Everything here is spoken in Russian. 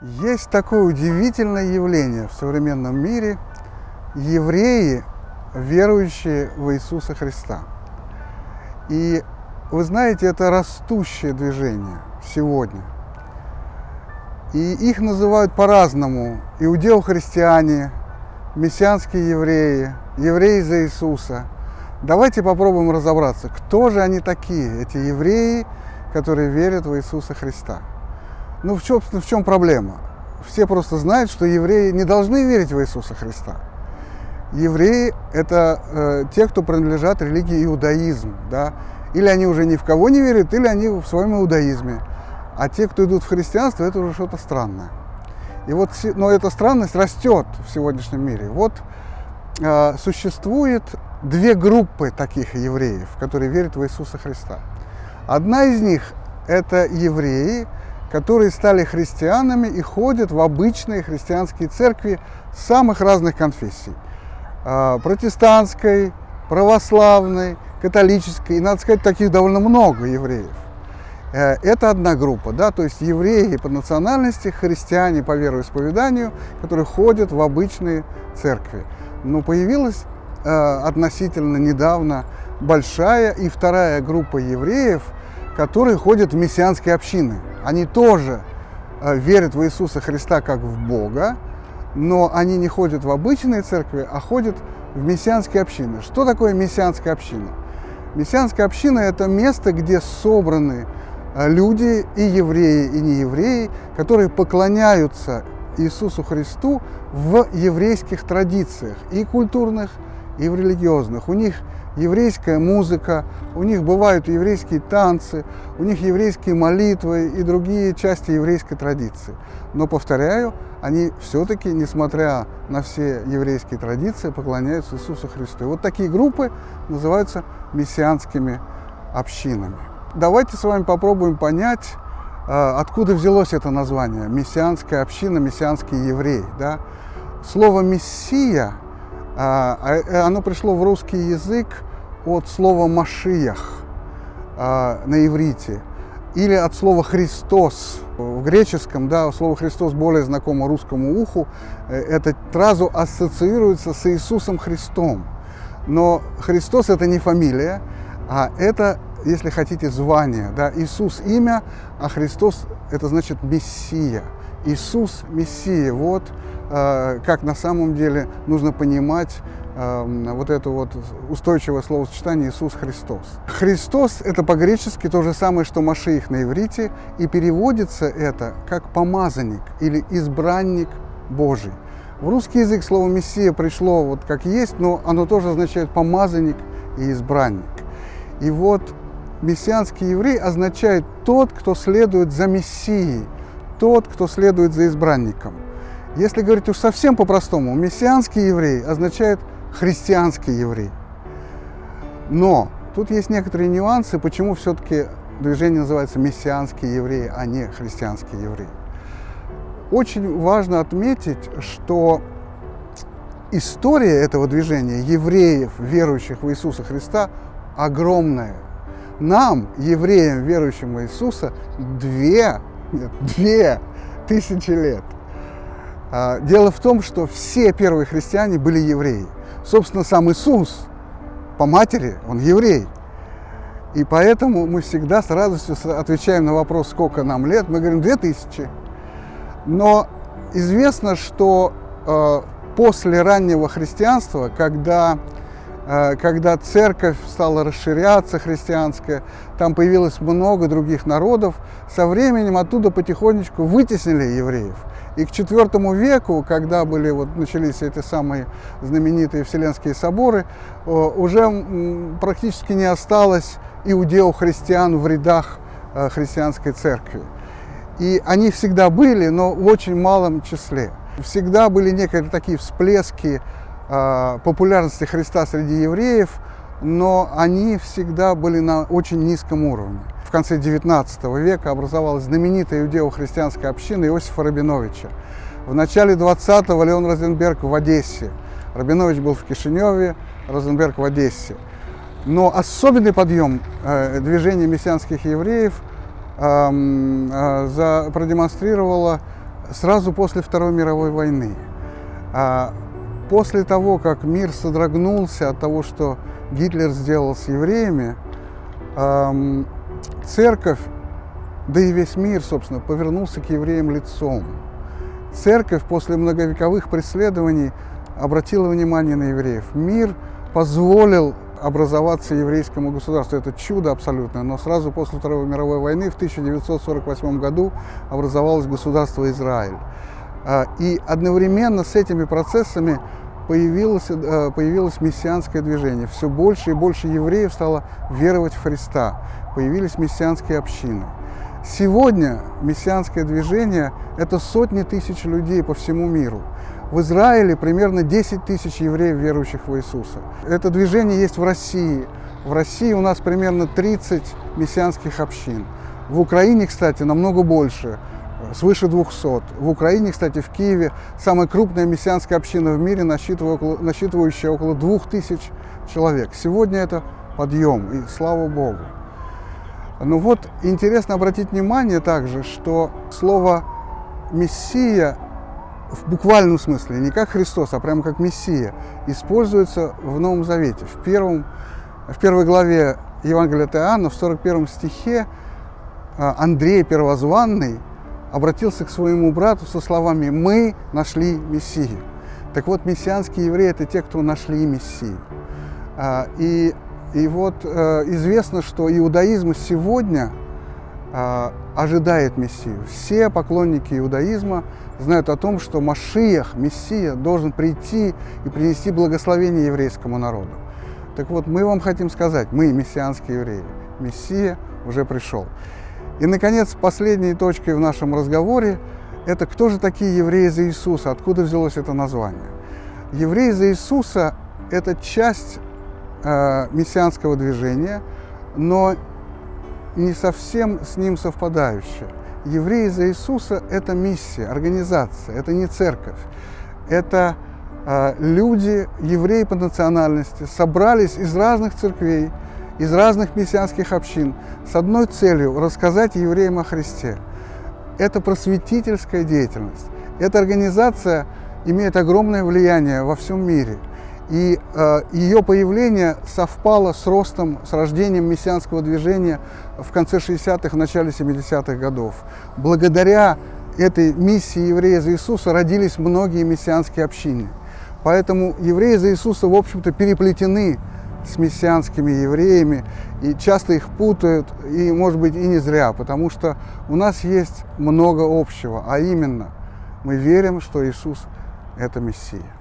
Есть такое удивительное явление в современном мире – евреи, верующие в Иисуса Христа. И вы знаете, это растущее движение сегодня. И их называют по-разному – иудео-христиане, мессианские евреи, евреи за Иисуса. Давайте попробуем разобраться, кто же они такие, эти евреи, которые верят в Иисуса Христа. Ну, в чем, в чем проблема? Все просто знают, что евреи не должны верить в Иисуса Христа. Евреи – это э, те, кто принадлежат религии иудаизм. Да? Или они уже ни в кого не верят, или они в своем иудаизме. А те, кто идут в христианство, это уже что-то странное. И вот, но эта странность растет в сегодняшнем мире. Вот э, существует две группы таких евреев, которые верят в Иисуса Христа. Одна из них – это евреи, которые стали христианами и ходят в обычные христианские церкви самых разных конфессий. А, протестантской, православной, католической. И, надо сказать, таких довольно много евреев. Э, это одна группа, да, то есть евреи по национальности, христиане по вероисповеданию, которые ходят в обычные церкви. Но появилась э, относительно недавно большая и вторая группа евреев – которые ходят в мессианские общины. Они тоже э, верят в Иисуса Христа как в Бога, но они не ходят в обычные церкви, а ходят в мессианские общины. Что такое мессианская община? Мессианская община – это место, где собраны э, люди, и евреи, и неевреи, которые поклоняются Иисусу Христу в еврейских традициях, и культурных, и в религиозных. У них еврейская музыка, у них бывают еврейские танцы, у них еврейские молитвы и другие части еврейской традиции. Но, повторяю, они все-таки, несмотря на все еврейские традиции, поклоняются Иисусу Христу. И вот такие группы называются мессианскими общинами. Давайте с вами попробуем понять, э, откуда взялось это название. Мессианская община, мессианский еврей. Да? Слово «мессия» оно пришло в русский язык от слова «машиях» а, на иврите или от слова «Христос». В греческом да, слово «Христос» более знакомо русскому уху. Э, это сразу ассоциируется с Иисусом Христом. Но Христос – это не фамилия, а это, если хотите, звание. Да? Иисус – имя, а Христос – это значит Мессия. Иисус – Мессия. Вот э, как на самом деле нужно понимать Эм, вот это вот устойчивое словосочетание Иисус Христос. Христос – это по-гречески то же самое, что Машиих на иврите, и переводится это как помазанник или избранник Божий. В русский язык слово «мессия» пришло вот как есть, но оно тоже означает помазанник и избранник. И вот мессианский еврей означает тот, кто следует за Мессией, тот, кто следует за избранником. Если говорить уж совсем по-простому, мессианский еврей означает – христианский еврей. Но тут есть некоторые нюансы, почему все-таки движение называется мессианские евреи, а не христианские евреи. Очень важно отметить, что история этого движения евреев, верующих в Иисуса Христа, огромная. Нам, евреям, верующим в Иисуса, две, нет, две тысячи лет. А, дело в том, что все первые христиане были евреи. Собственно, сам Иисус по матери, он еврей. И поэтому мы всегда с радостью отвечаем на вопрос, сколько нам лет. Мы говорим, 2000. Но известно, что э, после раннего христианства, когда, когда церковь стала расширяться, христианская, там появилось много других народов, со временем оттуда потихонечку вытеснили евреев. И к IV веку, когда были, вот, начались эти самые знаменитые Вселенские соборы, уже практически не осталось иудео-христиан в рядах э, христианской церкви. И они всегда были, но в очень малом числе. Всегда были некие такие всплески популярности Христа среди евреев, но они всегда были на очень низком уровне в конце XIX века образовалась знаменитая иудео-христианская община Иосифа Рабиновича. В начале 20-го Леон Розенберг в Одессе. Рабинович был в Кишиневе, Розенберг в Одессе. Но особенный подъем э, движения мессианских евреев э, э, за, продемонстрировало сразу после Второй мировой войны. После того, как мир содрогнулся от того, что Гитлер сделал с евреями, церковь, да и весь мир, собственно, повернулся к евреям лицом. Церковь после многовековых преследований обратила внимание на евреев. Мир позволил образоваться еврейскому государству. Это чудо абсолютное. Но сразу после Второй мировой войны в 1948 году образовалось государство Израиль. А, и одновременно с этими процессами появилось, э, появилось мессианское движение. Все больше и больше евреев стало веровать в Христа. Появились мессианские общины. Сегодня мессианское движение – это сотни тысяч людей по всему миру. В Израиле примерно 10 тысяч евреев, верующих в Иисуса. Это движение есть в России. В России у нас примерно 30 мессианских общин. В Украине, кстати, намного больше, свыше 200. В Украине, кстати, в Киеве самая крупная мессианская община в мире, насчитывающая около 2000 человек. Сегодня это подъем, и слава Богу. Ну вот, интересно обратить внимание также, что слово «мессия» в буквальном смысле, не как Христос, а прямо как Мессия, используется в Новом Завете. В, первом, в первой главе Евангелия от Иоанна, в 41 стихе, а, Андрей Первозванный обратился к своему брату со словами «Мы нашли Мессию». Так вот, мессианские евреи – это те, кто нашли Мессию. А, и, и вот э, известно, что иудаизм сегодня а, ожидает Мессию. Все поклонники иудаизма знают о том, что Машиях, Мессия, должен прийти и принести благословение еврейскому народу. Так вот, мы вам хотим сказать, мы, мессианские евреи, Мессия уже пришел. И, наконец, последней точкой в нашем разговоре – это кто же такие евреи за Иисуса, откуда взялось это название. Евреи за Иисуса – это часть э, мессианского движения, но не совсем с ним совпадающая. Евреи за Иисуса – это миссия, организация, это не церковь. Это э, люди, евреи по национальности, собрались из разных церквей, из разных мессианских общин с одной целью – рассказать евреям о Христе. Это просветительская деятельность. Эта организация имеет огромное влияние во всем мире. И э, ее появление совпало с ростом, с рождением мессианского движения в конце 60-х, в начале 70-х годов. Благодаря этой миссии еврея за Иисуса родились многие мессианские общины. Поэтому евреи за Иисуса, в общем-то, переплетены с мессианскими евреями, и часто их путают, и, может быть, и не зря, потому что у нас есть много общего, а именно мы верим, что Иисус – это Мессия.